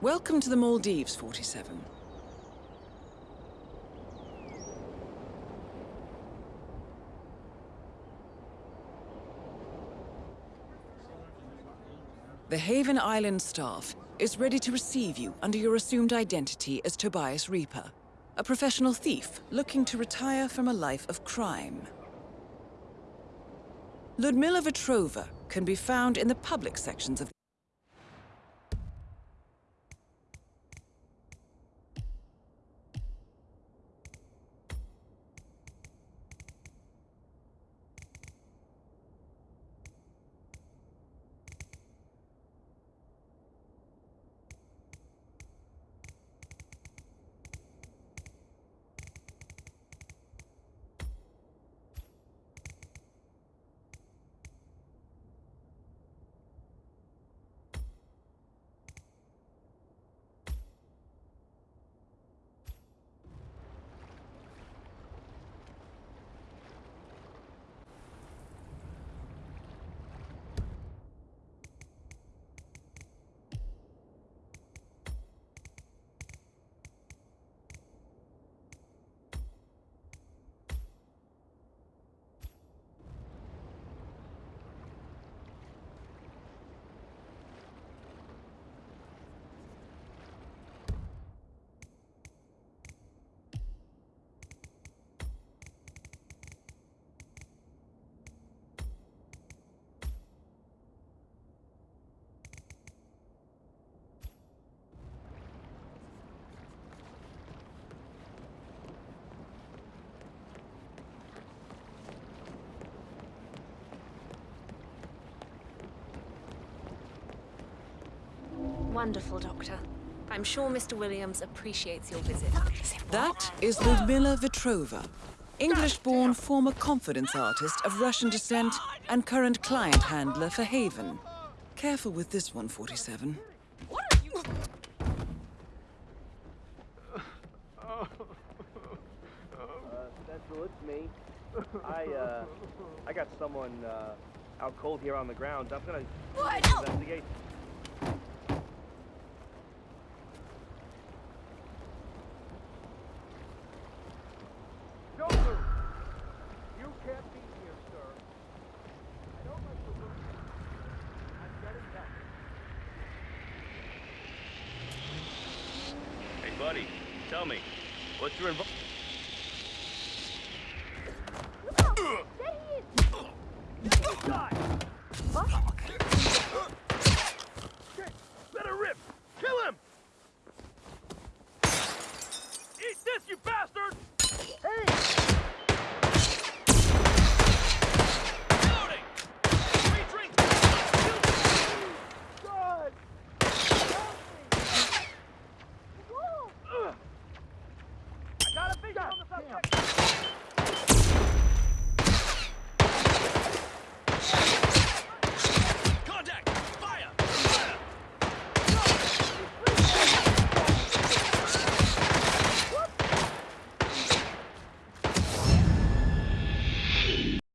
Welcome to the Maldives, 47. The Haven Island staff is ready to receive you under your assumed identity as Tobias Rieper, a professional thief looking to retire from a life of crime. Ljudmila Vetrova can be found in the public sections of Wonderful, Doctor. I'm sure Mr. Williams appreciates your visit. That is Ljudmila Vetrova, English-born former confidence artist of Russian descent and current client handler for Haven. Careful with this one, 47. What are you... Uh, Central, it's me. I, uh, I got someone, uh, out cold here on the ground. I'm gonna What? investigate. Joker! You can't be here, sir. I don't like the look. I'm getting back. Hey, buddy, tell me, what's your involvement?